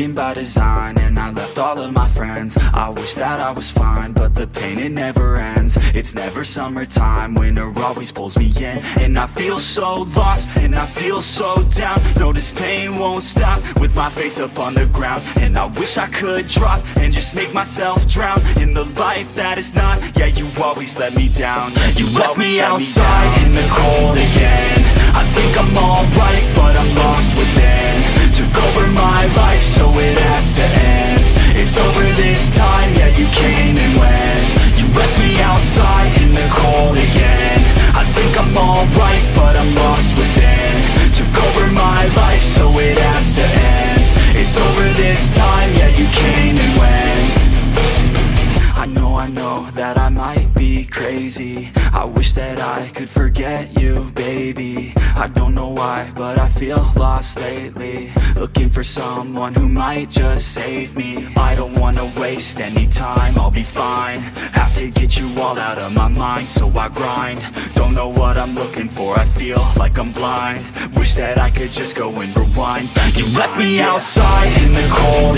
broken by design And I left all of my friends. I wish that I was fine But the pain, it never ends. It's never summertime Winter always pulls me in. And I feel so lost And I feel so down. No, this pain won't stop With my face up on the ground. And I wish I could drop And just make myself drown In the life that is not. Yeah, you always let me down. You, left me outside in the cold again. I think I'm that I might be crazy. I wish that I could forget you, baby. I don't know why, but I feel lost lately. Looking for someone who might just save me. I don't wanna waste any time, I'll be fine. Have to get you all out of my mind, so I grind. Don't know what I'm looking for, I feel like I'm blind. Wish that I could just go and rewind. You left me outside in the cold